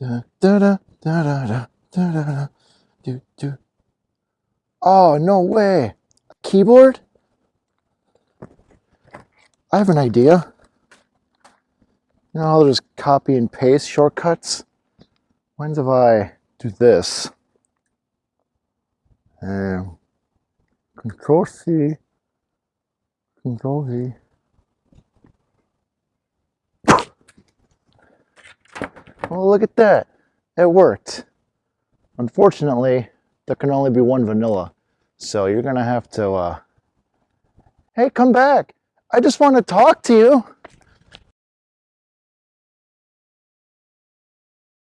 Da, da, da, da, da, da, da, da, do, do. Oh, no way. A keyboard? I have an idea. You know how there's copy and paste shortcuts? When's if I do this? Um, control C, control V. Well, look at that. It worked. Unfortunately, there can only be one vanilla. So you're going to have to, uh... hey, come back. I just want to talk to you.